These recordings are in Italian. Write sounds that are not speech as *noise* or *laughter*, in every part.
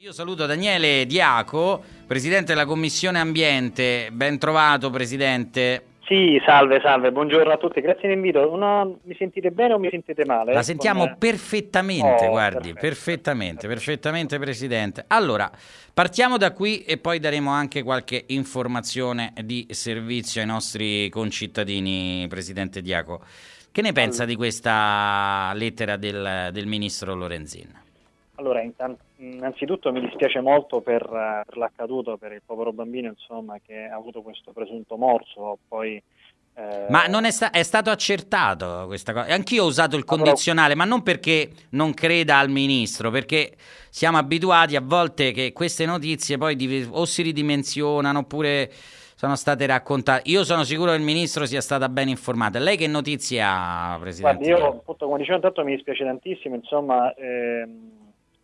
Io saluto Daniele Diaco, presidente della Commissione Ambiente. Ben trovato, presidente. Sì, salve, salve, buongiorno a tutti, grazie dell'invito. Una... Mi sentite bene o mi sentite male? La sentiamo Con... perfettamente, Oh, guardi, perfetto, perfettamente, perfettamente, presidente. Allora, partiamo da qui e poi daremo anche qualche informazione di servizio ai nostri concittadini, presidente Diaco. Che ne pensa Allora. di questa lettera del, del ministro Lorenzin? Allora, innanzitutto mi dispiace molto per, per l'accaduto, per il povero bambino, insomma, che ha avuto questo presunto morso, poi... eh, Ma non è, sta- è stato accertato questa cosa. Anch'io ho usato il Allora- condizionale, ma non perché non creda al ministro, perché siamo abituati a volte che queste notizie poi div- o si ridimensionano oppure sono state raccontate. Io sono sicuro che il ministro sia stata ben informata. Lei che notizie ha, Presidente? Guardi, io appunto come dicevo intanto mi dispiace tantissimo, insomma, ehm,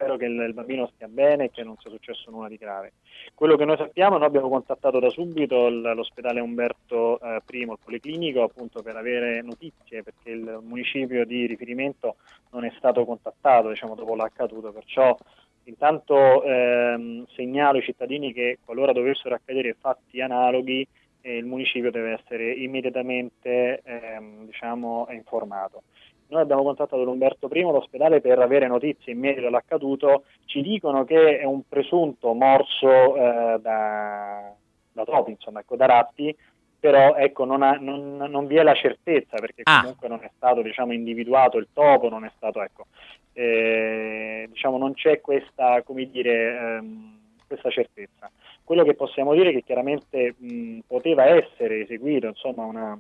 spero che il, il bambino stia bene e che non sia successo nulla di grave. Quello che noi sappiamo, noi abbiamo contattato da subito l'ospedale Umberto eh, I, il Policlinico, appunto per avere notizie, perché il municipio di riferimento non è stato contattato, diciamo, dopo l'accaduto, perciò intanto ehm, segnalo ai cittadini che qualora dovessero accadere fatti analoghi, eh, il municipio deve essere immediatamente ehm, diciamo, informato. Noi abbiamo contattato l'Umberto I, l'ospedale, per avere notizie in merito all'accaduto. Ci dicono che è un presunto morso eh, da, da topi, insomma, ecco, da ratti, però ecco, non, ha- non- non vi è la certezza perché Ah. comunque non è stato diciamo, individuato il topo, non è stato, ecco, eh, diciamo, non c'è questa, come dire, ehm, questa certezza. Quello che possiamo dire è che chiaramente mh, poteva essere eseguito insomma, una,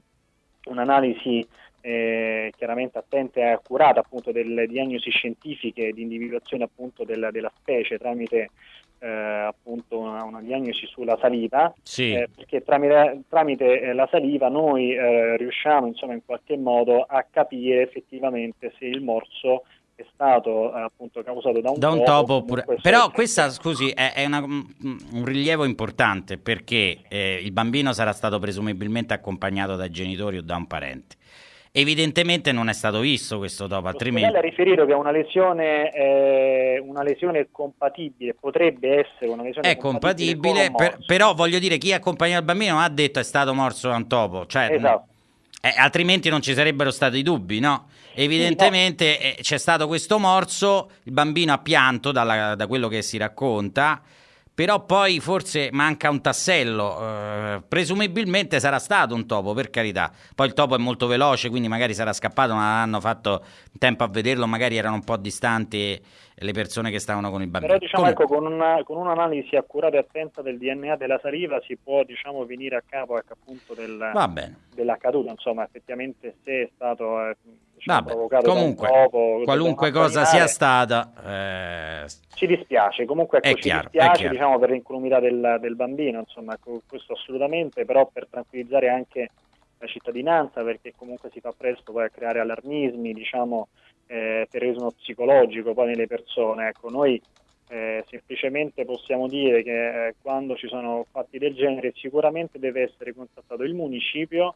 un'analisi eh, chiaramente attenta e accurata appunto delle diagnosi scientifiche di individuazione appunto della, della specie tramite eh, appunto una, una diagnosi sulla saliva Sì. eh, perché tramite, tramite, eh, la saliva noi eh, riusciamo insomma in qualche modo a capire effettivamente se il morso è stato eh, appunto causato da un, Da un topo, topo oppure... Però questa, scusi, è, è una- un rilievo importante perché eh, il bambino sarà stato presumibilmente accompagnato dai genitori o da un parente. Evidentemente non è stato visto questo topo, L'ospedale altrimenti... ha riferito che una lesione, eh, una lesione compatibile, potrebbe essere una lesione È compatibile, un per- però voglio dire, chi accompagna il bambino ha detto è stato morso da un topo, cioè, Esatto. eh, altrimenti non ci sarebbero stati dubbi, no? Evidentemente eh, c'è stato questo morso, il bambino ha pianto dalla- da quello che si racconta, però poi forse manca un tassello, eh, presumibilmente sarà stato un topo, per carità. Poi il topo è molto veloce, quindi magari sarà scappato, ma hanno fatto tempo a vederlo, magari erano un po' distanti le persone che stavano con il bambino. Però diciamo Comunque- ecco, con, una- con un'analisi accurata e attenta del DNA della saliva si può diciamo, venire a capo ecco, appunto del, dell'accaduto, insomma effettivamente se è stato eh, diciamo, Vabbè, provocato comunque, da qualunque cosa sia stata, eh, ci dispiace, comunque ecco, È ci chiaro, è dispiace diciamo, per l'incolumità del, del bambino, insomma questo assolutamente, però per tranquillizzare anche la cittadinanza perché comunque si fa presto poi a creare allarmismi, diciamo, eh, terrorismo psicologico poi nelle persone. Ecco, noi eh, semplicemente possiamo dire che eh, quando ci sono fatti del genere sicuramente deve essere contattato il municipio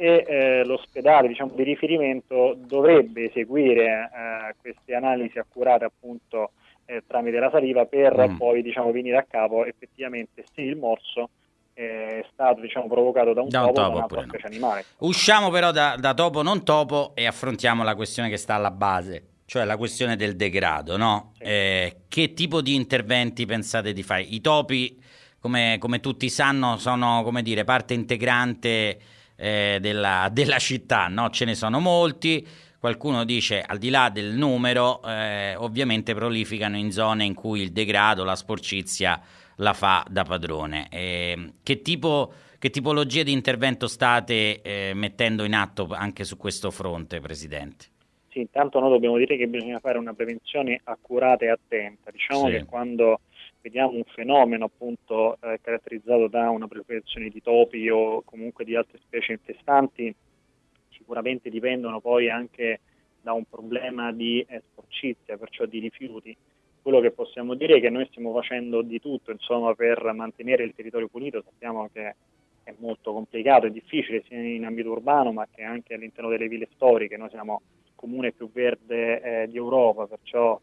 e eh, l'ospedale diciamo, di riferimento dovrebbe eseguire eh, queste analisi accurate appunto eh, tramite la saliva per Mm. poi diciamo, venire a capo effettivamente se il morso eh, è stato diciamo, provocato da un Da un topo topo da oppure no. animale. Usciamo però da, da topo non topo e affrontiamo la questione che sta alla base, cioè la questione del degrado, no? Sì. Eh, che tipo di interventi pensate di fare? I topi, come, come tutti sanno, sono come dire, parte integrante eh, della, della città, no? Ce ne sono molti. Qualcuno dice, al di là del numero, eh, ovviamente prolificano in zone in cui il degrado, la sporcizia la fa da padrone. Eh, che, tipo, che tipologie di intervento state eh, mettendo in atto anche su questo fronte, Presidente? Sì, intanto noi dobbiamo dire che bisogna fare una prevenzione accurata e attenta. Diciamo Sì. che quando vediamo un fenomeno appunto eh, caratterizzato da una proliferazione di topi o comunque di altre specie infestanti, sicuramente dipendono poi anche da un problema di eh, sporcizia, perciò di rifiuti. Quello che possiamo dire è che noi stiamo facendo di tutto insomma, per mantenere il territorio pulito, sappiamo che è molto complicato e difficile sia in ambito urbano ma che anche all'interno delle ville storiche, noi siamo il comune più verde eh, di Europa, perciò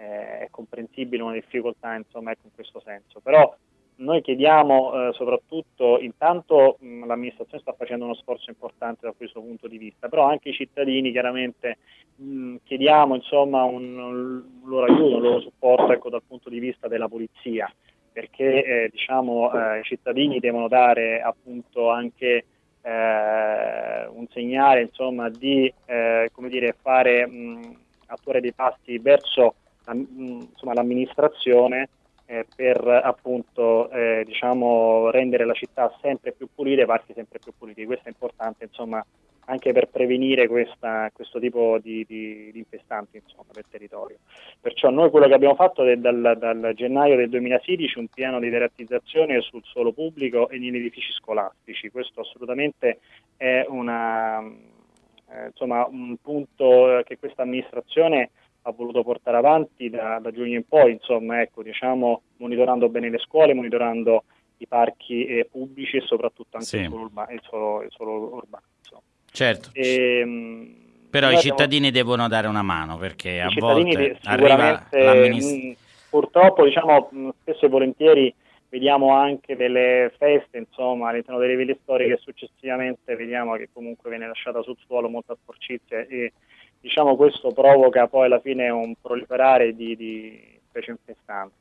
eh, è comprensibile una difficoltà insomma, ecco, in questo senso. Però noi chiediamo eh, soprattutto, intanto mh, l'amministrazione sta facendo uno sforzo importante da questo punto di vista, però anche i cittadini chiaramente mh, chiediamo insomma, un, un, loro aiuto, un loro supporto ecco, dal punto di vista della polizia, perché eh, diciamo, eh, i cittadini devono dare appunto anche eh, un segnale insomma, di eh, dire, fare, mh, attuare dei passi verso insomma, l'amministrazione eh, per appunto eh, diciamo, rendere la città sempre più pulita e i parchi sempre più puliti. Questo è importante insomma, anche per prevenire questa, questo tipo di, di, di infestanti insomma, del territorio. Perciò noi quello che abbiamo fatto è dal, dal gennaio del 2016 un piano di deratizzazione sul suolo pubblico e negli edifici scolastici. Questo assolutamente è una, eh, insomma, un punto che questa amministrazione ha voluto portare avanti da, da giugno in poi, insomma, ecco, diciamo, monitorando bene le scuole, monitorando i parchi eh, pubblici e soprattutto anche sì. il, suolo urba- il, suolo, il, suolo urbano. Insomma. Certo. E, ehm, Però i cittadini abbiamo... devono dare una mano perché a volte arriva l'amministrazione. Purtroppo, diciamo, spesso e volentieri vediamo anche delle feste insomma, all'interno delle ville storiche successivamente vediamo che comunque viene lasciata sul suolo molta sporcizia e diciamo, questo provoca poi alla fine un proliferare di, di specie infestanti.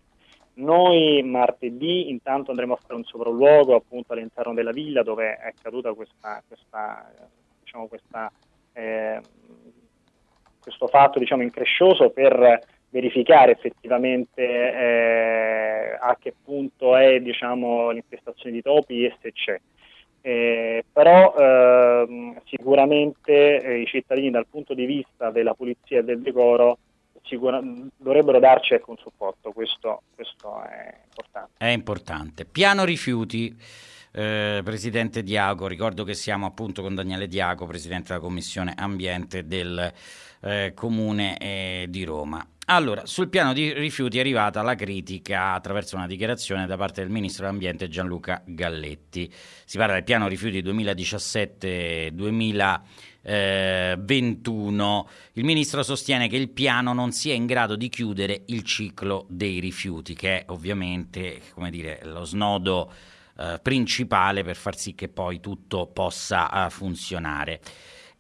Noi martedì intanto andremo a fare un sopralluogo appunto all'interno della villa dove è accaduta questa, questa, diciamo, questa, eh, questo fatto diciamo, increscioso per verificare effettivamente eh, a che punto è diciamo, l'infestazione di topi e se c'è. Eh, però sicuramente eh, i cittadini dal punto di vista della pulizia e del decoro sicura- dovrebbero darci ecco, un supporto, questo, questo, è importante. È importante. Piano rifiuti, eh, Presidente Diago, ricordo che siamo appunto con Daniele Diago, Presidente della Commissione Ambiente del eh, Comune eh, di Roma. Allora, sul piano di rifiuti è arrivata la critica attraverso una dichiarazione da parte del Ministro dell'Ambiente Gianluca Galletti. Si parla del piano rifiuti 2017-2021. Il Ministro sostiene che il piano non sia in grado di chiudere il ciclo dei rifiuti, che è ovviamente dire, lo snodo eh, principale per far sì che poi tutto possa uh, funzionare.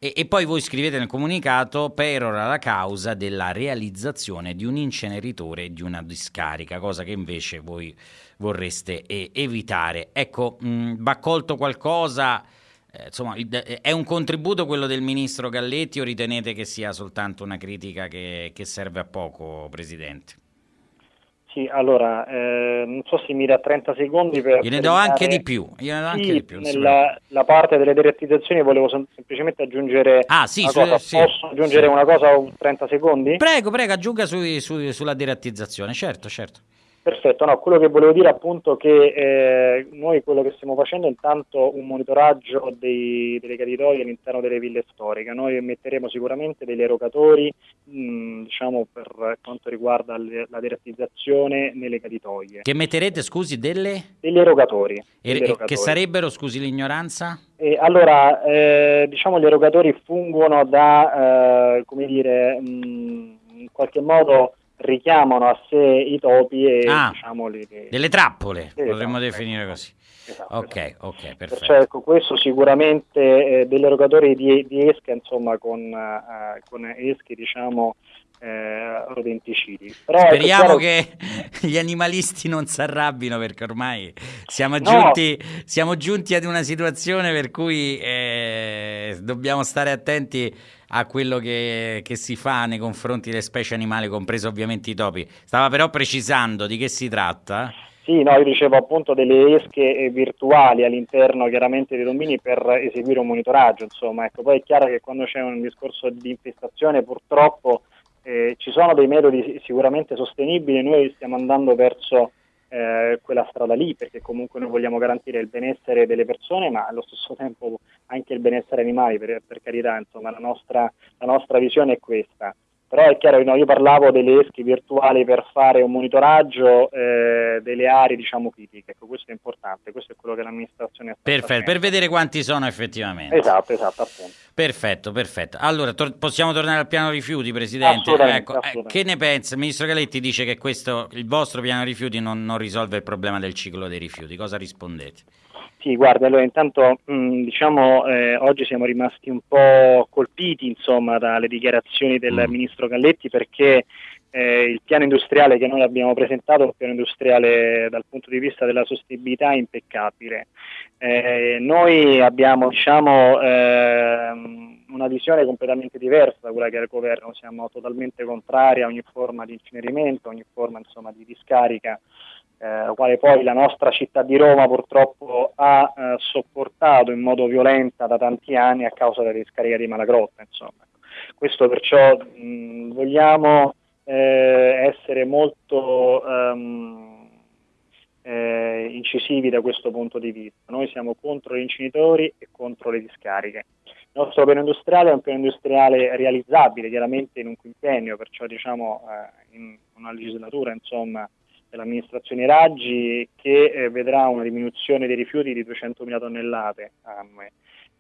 E, e, poi voi scrivete nel comunicato perora la causa della realizzazione di un inceneritore di una discarica, cosa che invece voi vorreste eh, evitare. Ecco, mh, va colto qualcosa, eh, insomma, è un contributo quello del ministro Galletti o ritenete che sia soltanto una critica che, che serve a poco, Presidente? Sì, allora, eh, non so se mi dà 30 secondi per... Gliene do anche di più, gliene do anche sì, di più. Nella la parte delle direttizzazioni volevo sem- semplicemente aggiungere ah, sì, su. Sì, Posso aggiungere sì. una cosa un 30 secondi? Prego, prego, aggiunga su, su, sulla direttizzazione, certo, certo. Perfetto, no, quello che volevo dire appunto che eh, noi quello che stiamo facendo è intanto un monitoraggio dei, delle caditoie all'interno delle ville storiche, noi metteremo sicuramente degli erogatori mh, diciamo per quanto riguarda le, la deratizzazione nelle caditoie. Che metterete scusi delle? Degli erogatori. E, degli erogatori. Che sarebbero scusi l'ignoranza? Eh, allora, eh, diciamo gli erogatori fungono da, eh, come dire, mh, in qualche modo richiamano a sé i topi e ah, diciamo li, delle trappole, sì, potremmo esatto, definire così. Esatto, ok, esatto. ok, perfetto. Cioè, ecco, questo sicuramente eh, degli erogatori di, di, esca, insomma, con, eh, con eschi, diciamo, eh, rodenticidi. Però Speriamo che *laughs* gli animalisti non si arrabbino perché ormai siamo, no. giunti, siamo giunti ad una situazione per cui eh, dobbiamo stare attenti a quello che, che, si fa nei confronti delle specie animali, compreso ovviamente i topi. Stava però precisando di che si tratta. Sì, no, io dicevo appunto delle esche virtuali all'interno chiaramente dei domini per eseguire un monitoraggio, insomma, ecco, poi è chiaro che quando c'è un discorso di infestazione purtroppo eh, ci sono dei metodi sicuramente sostenibili, noi stiamo andando verso eh, quella strada lì, perché comunque noi vogliamo garantire il benessere delle persone, ma allo stesso tempo anche il benessere animali, per, per carità, insomma, la nostra, la nostra visione è questa. Però è chiaro che no, io parlavo delle esche virtuali per fare un monitoraggio eh, delle aree diciamo critiche, ecco questo è importante, questo è quello che l'amministrazione sta Perfetto, facendo. per vedere quanti sono effettivamente. Esatto, esatto, appunto. Perfetto, perfetto. Allora, tor- possiamo tornare al piano rifiuti, Presidente? Assolutamente, ecco, assolutamente. Eh, che ne pensa? Il Ministro Galetti dice che questo, il vostro piano rifiuti non, non, risolve il problema del ciclo dei rifiuti. Cosa rispondete? Sì, guarda, allora intanto mh, diciamo eh, oggi siamo rimasti un po' colpiti insomma dalle dichiarazioni del mm. Ministro Galletti perché eh, il piano industriale che noi abbiamo presentato è un piano industriale dal punto di vista della sostenibilità impeccabile. Eh, noi abbiamo diciamo, ehm, una visione completamente diversa da quella che è il governo, siamo totalmente contrari a ogni forma di incenerimento, ogni forma insomma, di discarica, eh, quale poi la nostra città di Roma purtroppo ha eh, sopportato in modo violento da tanti anni a causa della discarica di Malagrotta. Insomma. Questo perciò mh, vogliamo eh, essere molto um, eh, incisivi da questo punto di vista. Noi siamo contro gli inceneritori e contro le discariche. Il nostro piano industriale è un piano industriale realizzabile chiaramente in un quinquennio, perciò diciamo eh, in una legislatura insomma, dell'amministrazione Raggi che eh, vedrà una diminuzione dei rifiuti di 200.000 tonnellate annue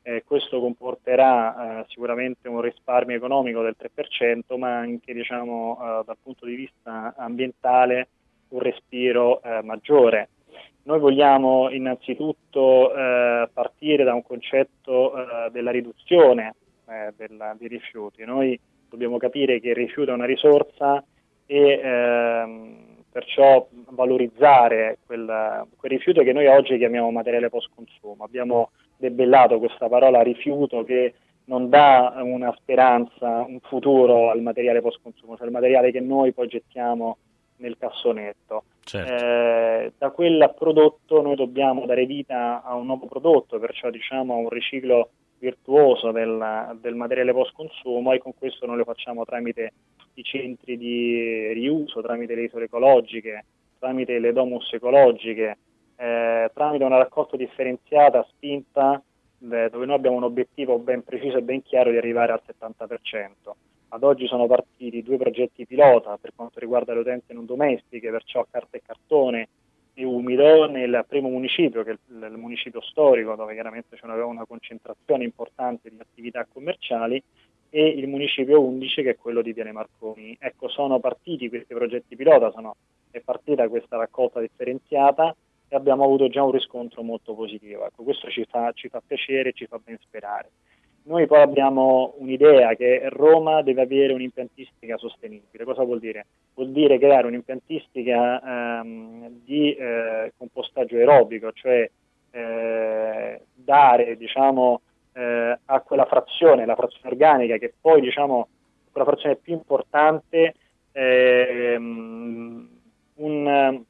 eh, questo comporterà eh, sicuramente un risparmio economico del 3%, ma anche diciamo, eh, dal punto di vista ambientale un respiro eh, maggiore. Noi vogliamo innanzitutto eh, partire da un concetto della riduzione della, dei rifiuti. Noi dobbiamo capire che il rifiuto è una risorsa e ehm, perciò valorizzare quel, quel, rifiuto che noi oggi chiamiamo materiale post consumo. Abbiamo debellato questa parola rifiuto che non dà una speranza, un futuro al materiale post consumo, cioè il materiale che noi poi gettiamo nel cassonetto. Certo. Eh, da quel prodotto noi dobbiamo dare vita a un nuovo prodotto, perciò diciamo a un riciclo virtuoso del, del materiale post consumo e con questo noi lo facciamo tramite i centri di riuso, tramite le isole ecologiche, tramite le domus ecologiche, eh, tramite una raccolta differenziata spinta eh, dove noi abbiamo un obiettivo ben preciso e ben chiaro di arrivare al 70%. Ad oggi sono partiti due progetti pilota per quanto riguarda le utenze non domestiche, perciò carta e cartone e umido nel primo municipio, che è il, il municipio storico, dove chiaramente c'è una, una concentrazione importante di attività commerciali, e il municipio 11 che è quello di Piane Marconi. Ecco, sono partiti questi progetti pilota, sono, è partita questa raccolta differenziata e abbiamo avuto già un riscontro molto positivo. Ecco, questo ci fa, ci fa piacere ci fa ben sperare. Noi poi abbiamo un'idea che Roma deve avere un'impiantistica sostenibile. Cosa vuol dire? Vuol dire creare un'impiantistica ehm, di eh, compostaggio aerobico, cioè eh, dare diciamo, eh, a quella frazione, la frazione organica, che poi diciamo, quella frazione più importante, ehm, un,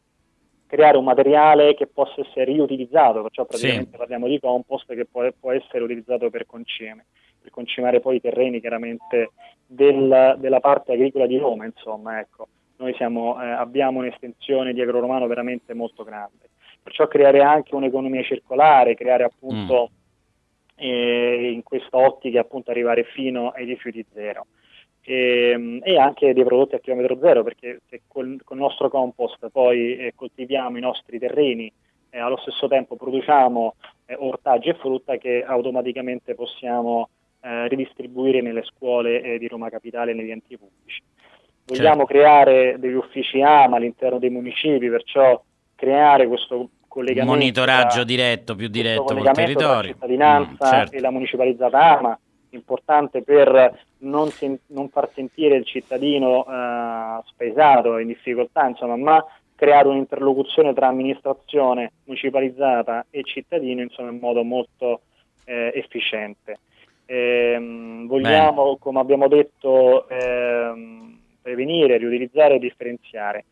creare un materiale che possa essere riutilizzato, perciò praticamente sì. parliamo di compost che può, può, essere utilizzato per concime, per concimare poi i terreni chiaramente del, della parte agricola di Roma, insomma, ecco. Noi siamo, eh, abbiamo un'estensione di agroromano veramente molto grande, perciò creare anche un'economia circolare, creare appunto mm. Eh, in questa ottica appunto arrivare fino ai rifiuti zero e, ehm, e, anche dei prodotti a chilometro zero, perché se col, col nostro compost poi eh, coltiviamo i nostri terreni e eh, allo stesso tempo produciamo eh, ortaggi e frutta che automaticamente possiamo eh, ridistribuire nelle scuole eh, di Roma Capitale e negli enti pubblici. Vogliamo certo. creare degli uffici AMA all'interno dei municipi, perciò creare questo collegamento. Monitoraggio diretto, più diretto col territorio. La cittadinanza mm, certo. e la municipalizzata AMA importante per non, sen- non far sentire il cittadino eh, spesato, in difficoltà, insomma, ma creare un'interlocuzione tra amministrazione municipalizzata e cittadino insomma, in modo molto eh, efficiente. Ehm, vogliamo, Bene. come abbiamo detto, ehm, prevenire, riutilizzare e differenziare.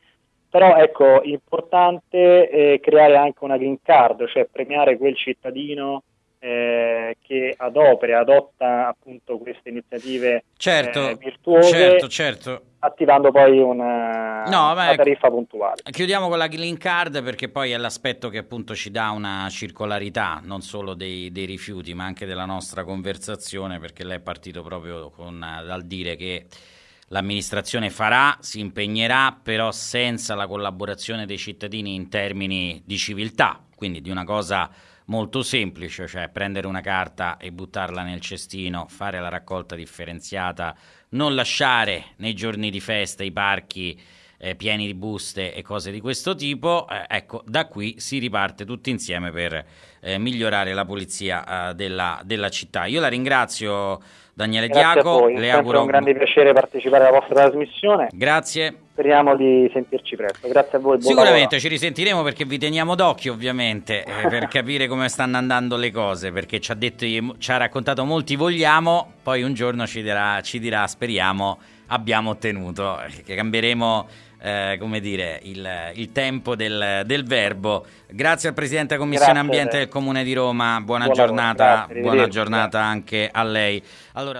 Però ecco, importante è creare anche una green card, cioè premiare quel cittadino eh, che adopera, adotta appunto queste iniziative certo, eh, virtuose, certo, certo. attivando poi una, no, una tariffa puntuale. Chiudiamo con la Green Card perché poi è l'aspetto che appunto ci dà una circolarità non solo dei, dei rifiuti ma anche della nostra conversazione perché lei è partito proprio con, dal dire che l'amministrazione farà, si impegnerà, però senza la collaborazione dei cittadini in termini di civiltà, quindi di una cosa molto semplice, cioè prendere una carta e buttarla nel cestino, fare la raccolta differenziata, non lasciare nei giorni di festa i parchi eh, pieni di buste e cose di questo tipo. Eh, ecco, da qui si riparte tutti insieme per eh, migliorare la pulizia eh, della, della, città. Io la ringrazio Daniele Grazie voi. le auguro un grande piacere partecipare alla vostra trasmissione. Grazie. Speriamo di sentirci presto. Grazie a voi. Sicuramente lavoro. ci risentiremo perché vi teniamo d'occhio, ovviamente, eh, *laughs* per capire come stanno andando le cose. Perché ci ha, detto, ci ha raccontato molti vogliamo, poi un giorno ci dirà, ci dirà speriamo, abbiamo ottenuto. Eh, che cambieremo eh, come dire, il, il tempo del, del, verbo. Grazie al Presidente della Commissione Grazie Ambiente del Comune di Roma, buona Buona giornata, buona giornata anche a lei. Allora,